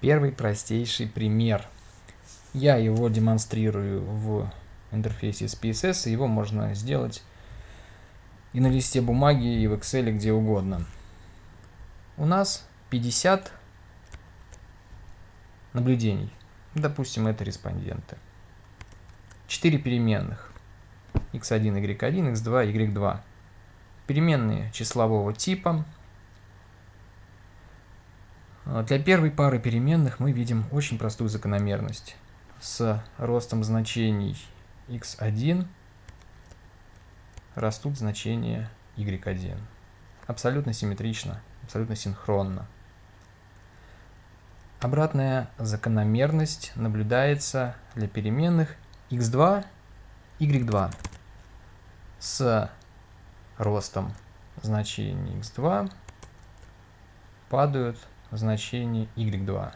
Первый простейший пример. Я его демонстрирую в интерфейсе SPSS, и его можно сделать и на листе бумаги, и в Excel, где угодно. У нас 50 наблюдений. Допустим, это респонденты. 4 переменных. x1, y1, x2, y2. Переменные числового типа. Для первой пары переменных мы видим очень простую закономерность. С ростом значений x1 растут значения y1. Абсолютно симметрично, абсолютно синхронно. Обратная закономерность наблюдается для переменных x2, y2 с ростом значений x2 падают значения y2.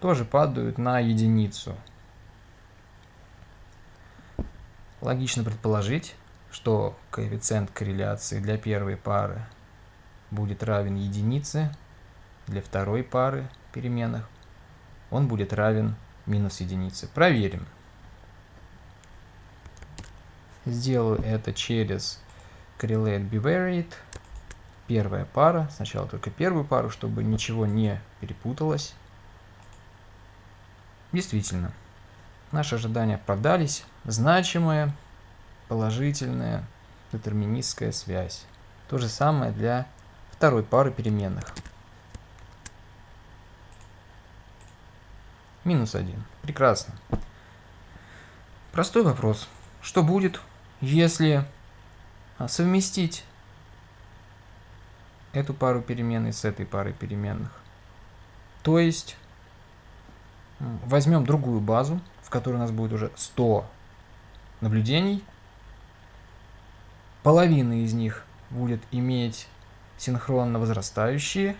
Тоже падают на единицу. Логично предположить, что коэффициент корреляции для первой пары будет равен единице, для второй пары переменных он будет равен минус единице. Проверим. Сделаю это через correlate bivariate. Первая пара. Сначала только первую пару, чтобы ничего не перепуталось. Действительно, наши ожидания оправдались. Значимая, положительная, детерминистская связь. То же самое для второй пары переменных. Минус 1. Прекрасно. Простой вопрос. Что будет, если а, совместить эту пару переменной с этой парой переменных? То есть возьмем другую базу, в которой у нас будет уже 100 наблюдений. Половина из них будет иметь синхронно возрастающие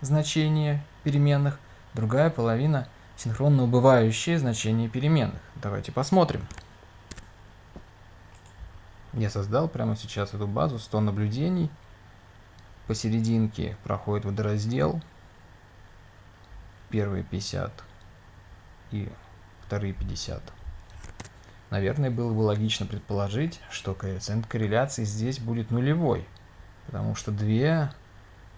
значения переменных, другая половина – синхронно убывающие значения переменных. Давайте посмотрим. Я создал прямо сейчас эту базу 100 наблюдений. Посерединке проходит водораздел. Первые 50 и вторые 50. Наверное, было бы логично предположить, что коэффициент корреляции здесь будет нулевой, потому что две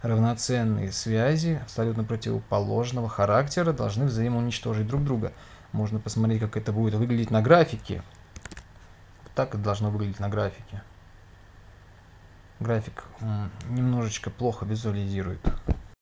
равноценные связи абсолютно противоположного характера должны взаимоуничтожить друг друга. Можно посмотреть, как это будет выглядеть на графике. Так это должно выглядеть на графике. График немножечко плохо визуализирует.